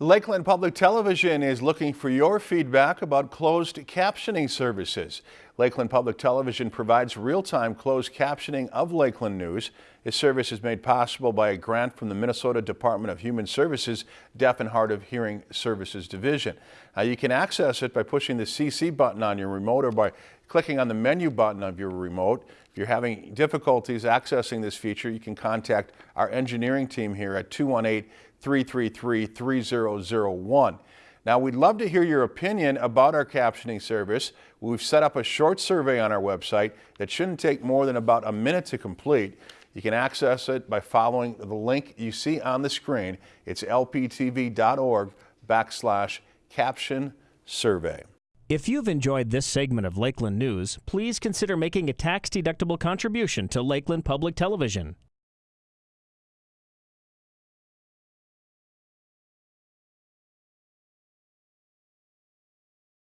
Lakeland Public Television is looking for your feedback about closed captioning services. Lakeland Public Television provides real-time closed captioning of Lakeland news. This service is made possible by a grant from the Minnesota Department of Human Services Deaf and Hard of Hearing Services Division. Now you can access it by pushing the CC button on your remote or by clicking on the menu button of your remote. If you're having difficulties accessing this feature, you can contact our engineering team here at 218 333 3001. Now, we'd love to hear your opinion about our captioning service. We've set up a short survey on our website that shouldn't take more than about a minute to complete. You can access it by following the link you see on the screen. It's lptv.org backslash caption survey. If you've enjoyed this segment of Lakeland News, please consider making a tax-deductible contribution to Lakeland Public Television.